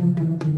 ding ding ding